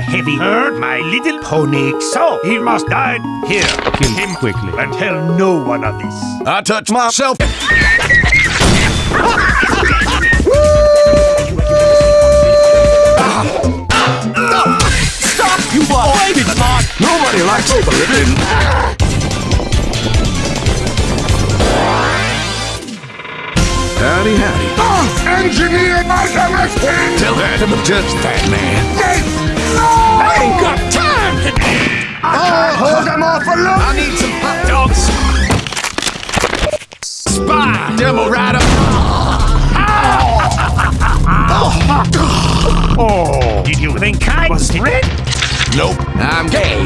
heavy hurt my little pony, so he must die here. Kill him quickly. And tell no one of this. I touch myself. Stop! You avoided not. Nobody likes overliving. Howdy, howdy. Ah, engineer my MSP! Tell that to the judge, man. I hold them off a look! I need some hot dogs. Spy, demo rider. Oh. oh, did you think I was red? Nope, I'm gay.